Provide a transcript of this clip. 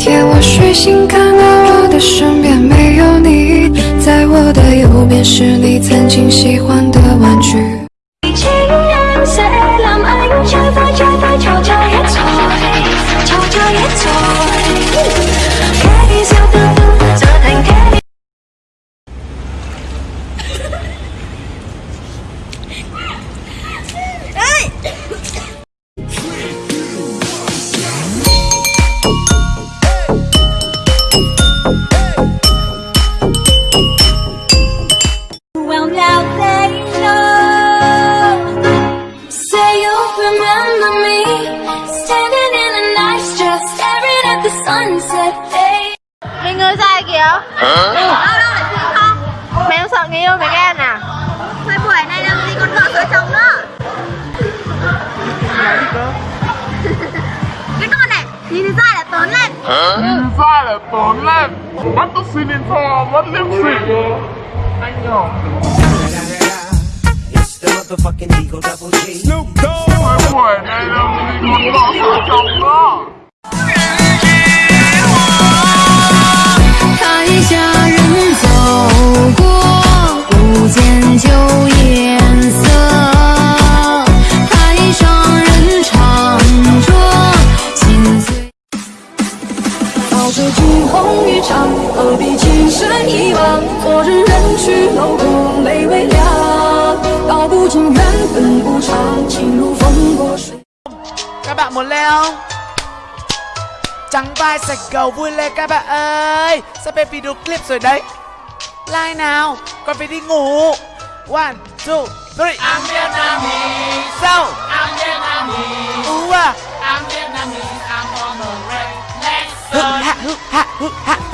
天我睡醒，看到我的身边没有你，在我的右边是你曾经喜欢的玩具。Well now they know. Say you remember me. Standing in a nice dress Staring at the sunset. Hey. Mình người sai kìa Đâu đâu Mày không sợ người yêu mày ghen à? Thời buổi này làm gì còn vợ sợ chồng nữa. Cái con này Nhìn thì sai là tốn lên. Nhìn ra là lên. Bắt tóc xin info mất liêm sỉ anh nhỏ. Snoop Dogg Cái buổi này Hãy subscribe cho kênh Ghiền Mì Gõ Để không bỏ lỡ những video hấp dẫn 惊鸿一场，何必情深一往？昨日人去楼空，泪微凉。道不尽缘分无常，情如风过水。 Các bạn muốn lên không? Trắng vai sạch gầu vui lên các bạn ơi Sắp về video clip rồi đấy Like nào Còn phải đi ngủ One, two, three I'm Vietnamese Ú à